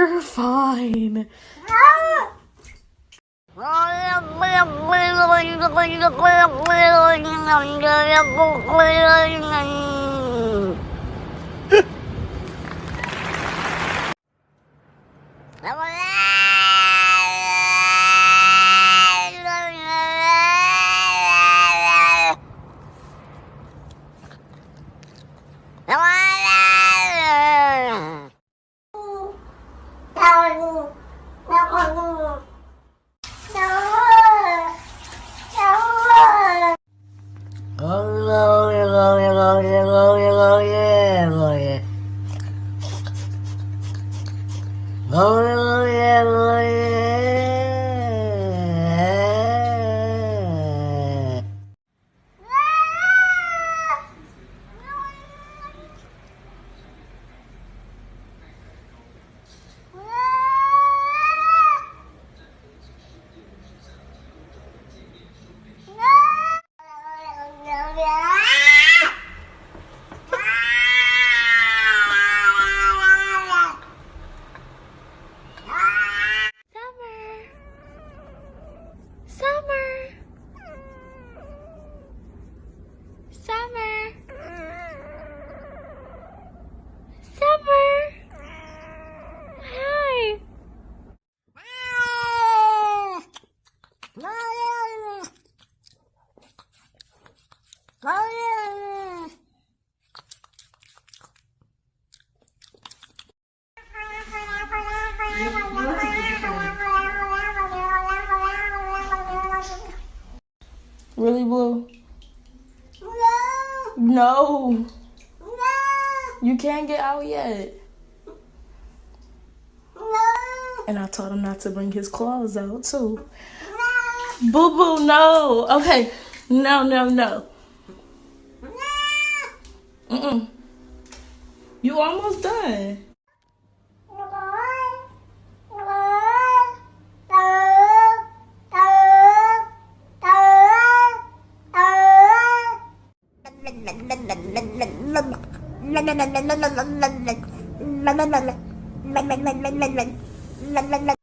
You're fine. Oh, yeah, yeah, yeah. Oh, really, Blue? No. You can't get out yet. And I told him not to bring his claws out, too. Boo boo, no. Okay. No, no, no. Mm-mm. You almost done. la la la la la la la la la la